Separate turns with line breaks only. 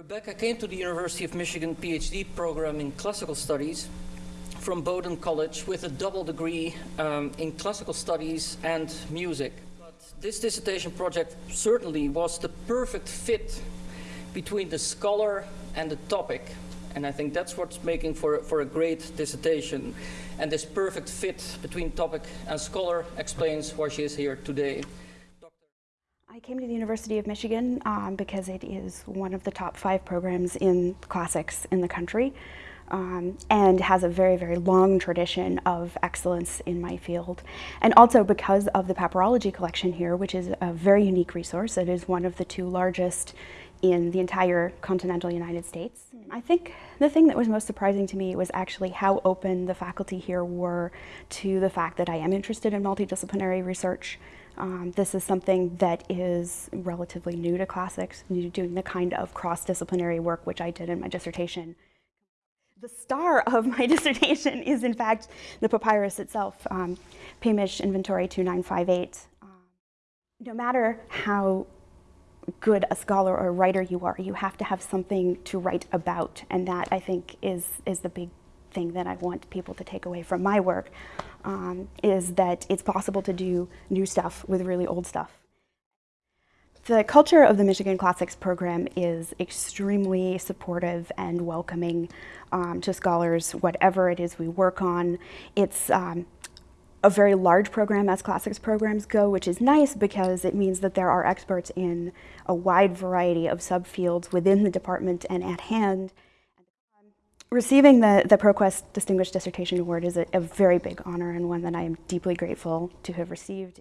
Rebecca came to the University of Michigan PhD program in classical studies from Bowdoin College with a double degree um, in classical studies and music. But this dissertation project certainly was the perfect fit between the scholar and the topic. And I think that's what's making for, for a great dissertation. And this perfect fit between topic and scholar explains why she is here today.
I came to the University of Michigan um, because it is one of the top five programs in classics in the country um, and has a very, very long tradition of excellence in my field. And also because of the papyrology collection here, which is a very unique resource. It is one of the two largest in the entire continental United States. I think the thing that was most surprising to me was actually how open the faculty here were to the fact that I am interested in multidisciplinary research. Um, this is something that is relatively new to classics, doing the kind of cross-disciplinary work which I did in my dissertation. The star of my dissertation is in fact the papyrus itself, um, P.Mich. Inventory 2958. Um, no matter how good a scholar or writer you are, you have to have something to write about. And that, I think, is, is the big thing that I want people to take away from my work, um, is that it's possible to do new stuff with really old stuff. The culture of the Michigan Classics program is extremely supportive and welcoming um, to scholars, whatever it is we work on. It's um, a very large program as classics programs go, which is nice because it means that there are experts in a wide variety of subfields within the department and at hand. Receiving the, the ProQuest Distinguished Dissertation Award is a, a very big honor and one that I am deeply grateful to have received.